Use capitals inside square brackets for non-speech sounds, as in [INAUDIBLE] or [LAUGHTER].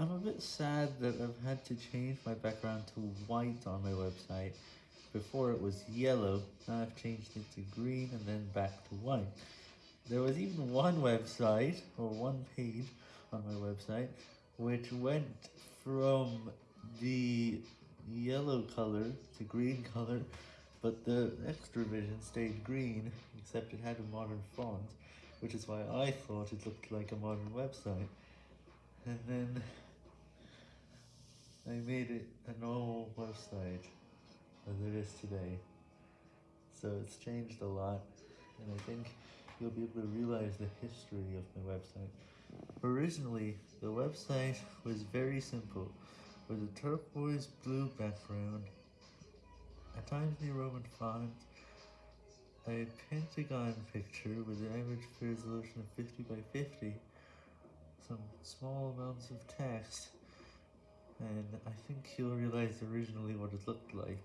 I'm a bit sad that I've had to change my background to white on my website. Before it was yellow, now I've changed it to green and then back to white. There was even one website, or one page on my website, which went from the yellow color to green [LAUGHS] color, but the extra vision stayed green, except it had a modern font, which is why I thought it looked like a modern website. And then I made it a normal website as it is today. So it's changed a lot, and I think you'll be able to realize the history of my website. Originally, the website was very simple, with a turquoise blue background, a Times New Roman font, a pentagon picture with an average resolution of 50 by 50, some small amounts of text, I think you'll realize originally what it looked like.